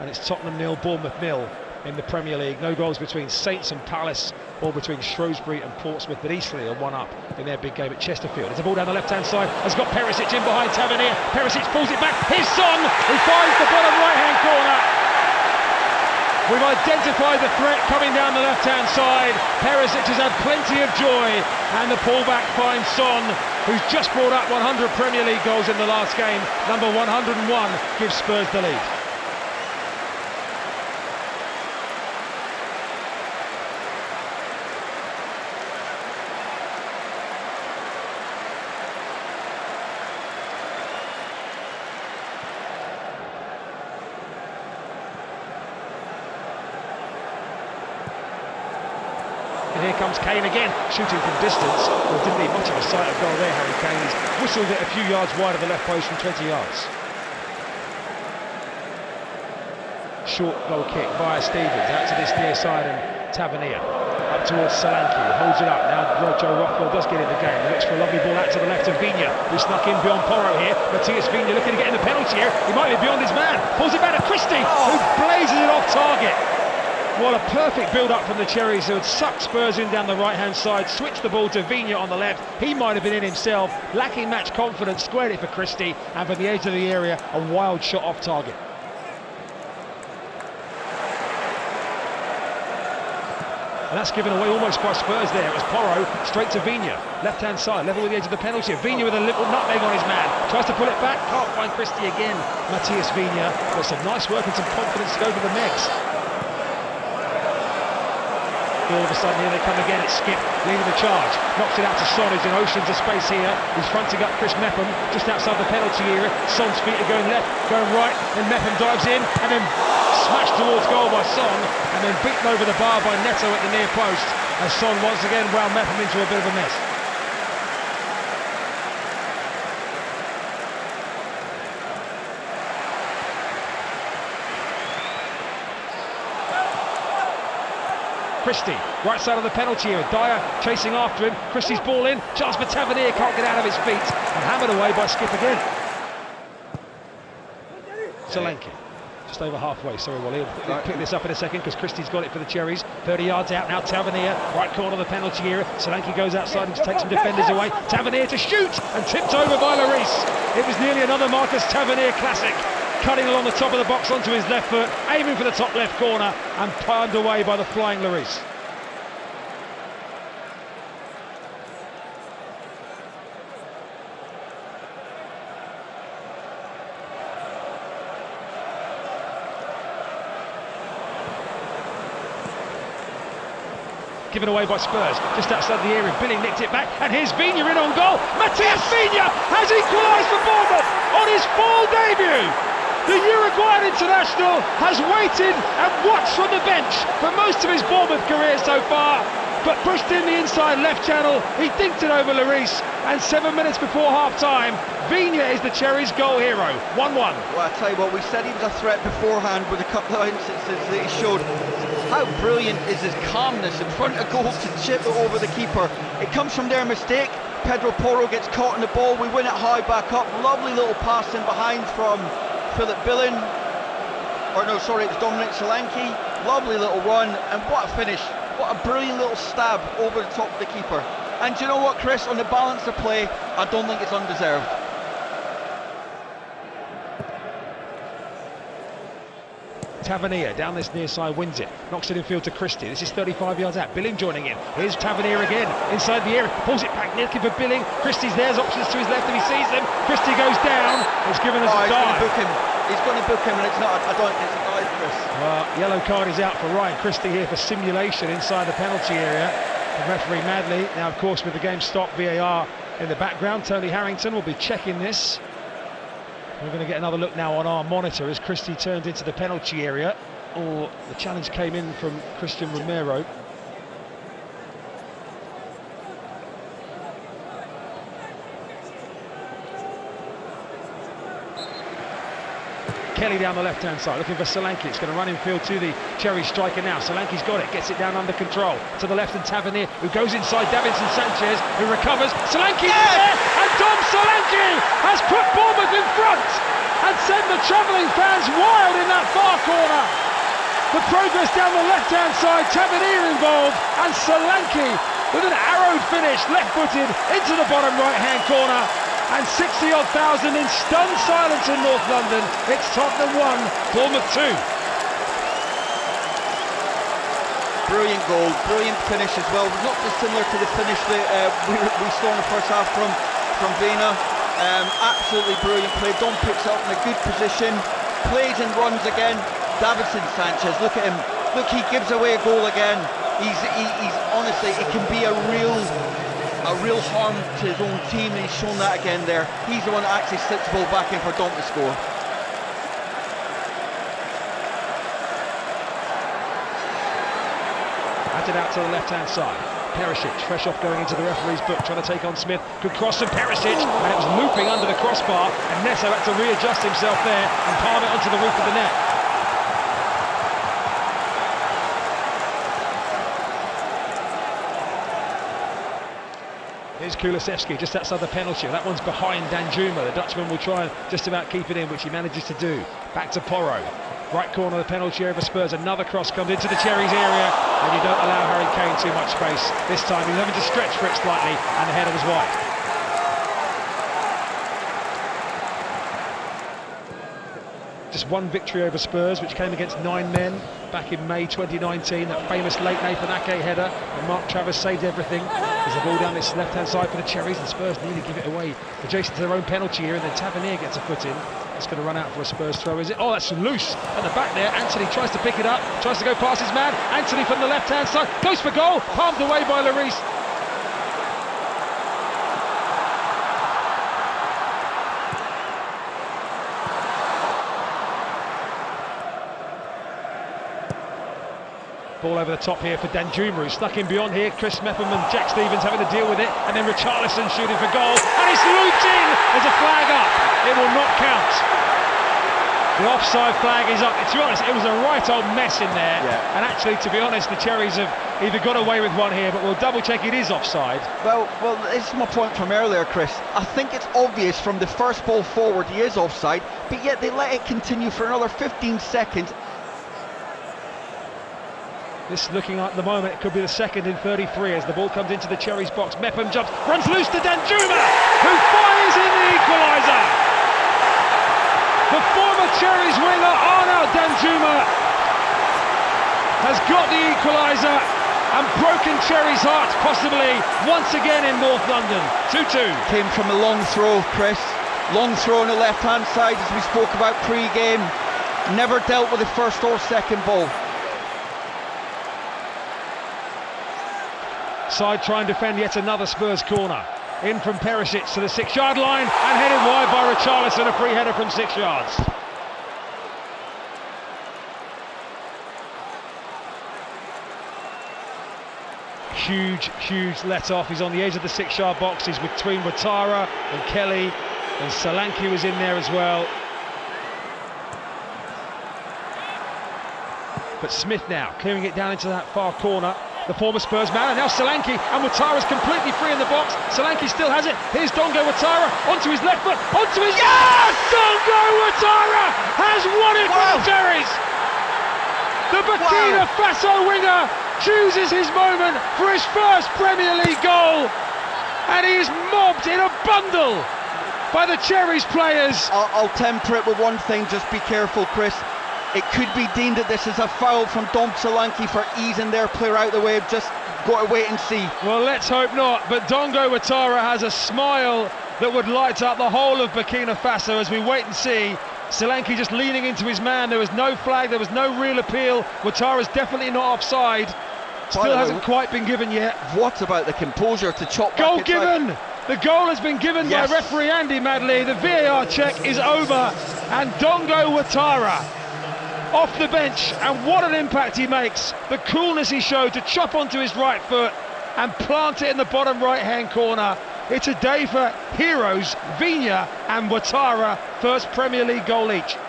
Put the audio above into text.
and it's Tottenham nil, Bournemouth nil in the Premier League. No goals between Saints and Palace or between Shrewsbury and Portsmouth, but Eastleigh are one up in their big game at Chesterfield. It's a ball down the left-hand side, has got Perisic in behind Tavernier. Perisic pulls it back, his son, who finds the bottom right-hand corner. We've identified the threat coming down the left-hand side. Perisic has had plenty of joy, and the pullback finds Son, who's just brought up 100 Premier League goals in the last game. Number 101 gives Spurs the lead. And here comes Kane again, shooting from distance. Well, didn't need much of a sight of goal there, Harry Kane. He's whistled it a few yards wide of the left post from 20 yards. Short goal kick via Stephens, out to this near side and Tavernier. Up towards Solanke, holds it up. Now Joe Rothwell does get in the game. He looks for a lovely ball out to the left of Viña, who snuck in beyond Porro here. Matthias Viña looking to get in the penalty here. He might be beyond his man. Pulls it back to Christie, who blazes it off target. What a perfect build-up from the Cherries who had sucked Spurs in down the right-hand side, switched the ball to Viña on the left. He might have been in himself, lacking match confidence, squared it for Christie, and from the edge of the area, a wild shot off target. And that's given away almost by Spurs there. It was Porro, straight to Viña, left-hand side, level with the edge of the penalty. Viña with a little nutmeg on his man, tries to pull it back, can't find Christie again. Matthias Viña, but some nice work and some confidence to go for the Megs. All of a sudden here they come again, it's Skipp leading the charge, knocks it out to Son. Who's in oceans of space here, he's fronting up Chris Mepham just outside the penalty area, Son's feet are going left, going right, and Mepham dives in and then smashed towards goal by Son and then beaten over the bar by Neto at the near post. As Son once again wound Mepham into a bit of a mess. Christie, right side of the penalty area. Dier chasing after him. Christie's ball in. Chance Tavernier, can't get out of his feet. And hammered away by Skipp again. Solanke, just over halfway. Sorry, Wally. He'll pick this up in a second because Christie's got it for the Cherries. 30 yards out now. Tavernier, right corner of the penalty area. Solanke goes outside and takes some defenders away. Tavernier to shoot and tipped over by Lloris. It was nearly another Marcus Tavernier classic cutting along the top of the box onto his left foot, aiming for the top left corner, and palmed away by the flying Lloris. given away by Spurs, just outside the area. Billing nicked it back, and here's Viña in on goal. Matthias Viña has equalised for Bournemouth on his full debut. The Uruguayan international has waited and watched from the bench for most of his Bournemouth career so far, but pushed in the inside left channel. He dinked it over Lloris, and seven minutes before half-time, Viña is the Cherries' goal hero. 1-1. Well, I tell you what, we said he was a threat beforehand with a couple of instances that he showed. How brilliant is his calmness in front of goal to chip it over the keeper. It comes from their mistake. Pedro Porro gets caught in the ball. We win it high back up. Lovely little pass in behind from Philip Billing. Or no, sorry, it was Dominic Solanke. Lovely little run. And what a finish. What a brilliant little stab over the top of the keeper. And you know what, Chris? On the balance of play, I don't think it's undeserved. Tavernier down this near side wins it, knocks it in field to Christie. This is 35 yards out. Billing joining in. Here's Tavernier again inside the area, pulls it back, looking for Billing. Christie's there's options to his left if he sees them. Christie goes down. It's given us oh, a he's dive. going to book him. He's going to book him, and it's not. I don't. It's a dive, Chris. Well, yellow card is out for Ryan Christie here for simulation inside the penalty area. The referee Madley. Now, of course, with the game stopped, VAR in the background. Tony Harrington will be checking this. We're going to get another look now on our monitor as Christie turned into the penalty area. Or the challenge came in from Cristian Romero. Kelly down the left-hand side, looking for Solanke. It's going to run in field to the Cherry striker now. Solanke's got it, gets it down under control. To the left and Tavernier, who goes inside Davinson Sanchez, who recovers. Solanke there, and Dom Solanke has put Bournemouth in front and sent the travelling fans wild in that far corner. The progress down the left-hand side, Tavernier involved, and Solanke with an arrowed finish, left-footed into the bottom right-hand corner. And 60 odd thousand in stunned silence in North London. It's Tottenham 1, Bournemouth 2. Brilliant goal, brilliant finish as well. Not dissimilar to the finish that uh, we, we, saw in the first half from, from Vina. Um, absolutely brilliant play. Don picks up in a good position, plays and runs again. Davinson Sanchez, look at him. Look, he gives away a goal again. He's, he, he's honestly, it can be a real a real harm to his own team, and he's shown that again there. He's the one that actually slips the ball back in for Dom to score. Batted out to the left-hand side. Perisic, fresh off going into the referee's book, trying to take on Smith. Good cross from Perisic, and it was looping under the crossbar, and Neto had to readjust himself there and palm it onto the roof of the net. Here's Kulusevski just outside the penalty. That one's behind Danjuma. The Dutchman will try and just about keep it in, which he manages to do. Back to Porro. Right corner of the penalty over Spurs. Another cross comes into the Cherries area, and you don't allow Harry Kane too much space. This time he's having to stretch for it slightly, and the header was wide. Just one victory over Spurs, which came against nine men back in May 2019. That famous late Nathan Ake header, and Mark Travers saved everything. There's a ball down this left-hand side for the Cherries, and Spurs nearly give it away adjacent to their own penalty here, and then Tavernier gets a foot in. It's going to run out for a Spurs throw, is it? Oh, that's loose at the back there. Anthony tries to pick it up, tries to go past his man. Anthony from the left-hand side goes for goal, palmed away by Lloris. Ball over the top here for Danjuma, who's stuck in beyond here. Chris Mepham and Jack Stephens having to deal with it. And then Richarlison shooting for goal. And it's looped in! There's a flag up. It will not count. The offside flag is up. To be honest, it was a right old mess in there. Yeah. And actually, to be honest, the Cherries have either got away with one here, but we'll double check it is offside. Well, well, this is my point from earlier, Chris. I think it's obvious from the first ball forward he is offside, but yet they let it continue for another 15 seconds this looking like at the moment it could be the second in 33 as the ball comes into the Cherries box. Mepham jumps, runs loose to Danjuma, who fires in the equaliser. The former Cherries winger Arnaut Danjuma has got the equaliser and broken Cherries' heart possibly once again in North London. 2-2. Came from a long throw, Chris. Long throw on the left-hand side as we spoke about pre-game. Never dealt with the first or second ball. Side try and defend yet another Spurs corner. In from Perisic to the six-yard line and headed wide by Richarlison, a free header from six yards. Huge, huge let off. He's on the edge of the six-yard box. He's between Ouattara and Kelly, and Solanke was in there as well. But Smith now clearing it down into that far corner the former Spurs man, and now Solanke, and Ouattara's completely free in the box. Solanke still has it. Here's Dango Ouattara onto his left foot, onto his. Yes! Dango Ouattara has won it wow. for the Cherries. The Burkina wow. Faso winger chooses his moment for his first Premier League goal, and he is mobbed in a bundle by the Cherries players. I'll, I'll temper it with one thing. Just be careful, Chris. It could be deemed that this is a foul from Dom Solanke for easing their player out the way. Just got to wait and see. Well, let's hope not. But Dango Ouattara has a smile that would light up the whole of Burkina Faso as we wait and see. Solanke just leaning into his man. There was no flag, there was no real appeal. Ouattara's definitely not offside. Still hasn't quite been given yet. What about the composure to chop Goal given! The goal has been given yes. by referee Andy Madley. The VAR check is over. And Dango Ouattara off the bench, and what an impact he makes. The coolness he showed to chop onto his right foot and plant it in the bottom right hand corner. It's a day for heroes, Vina and Ouattara, first Premier League goal each.